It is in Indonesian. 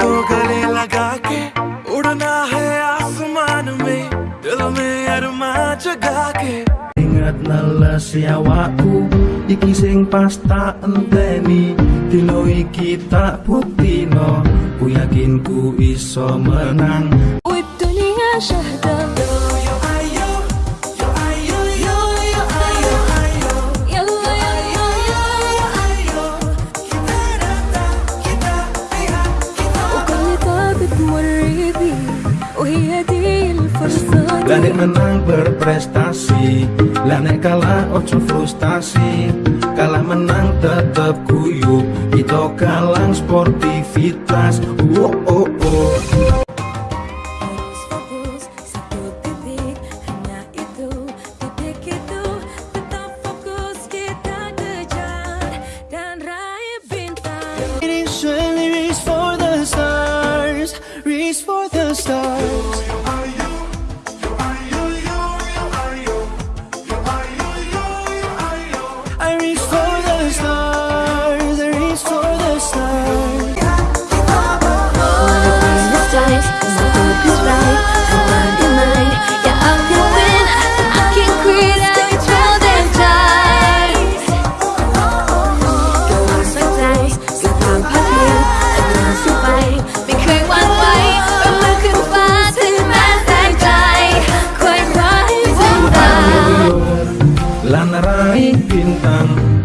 को गले लगा के udah है आसमान में दिल में अरमा जगा Ingat neles nyawaku Iki sing pasta enteni Dino iki tak putino Ku yakin ku iso menang. Wib dunia تمر بيه وهي دي الفرصة Lanek menang berprestasi Lanek kalah ojo frustasi Kalah menang tetep guyup Kita kalang sportivitas race for the stars. meraih bintang.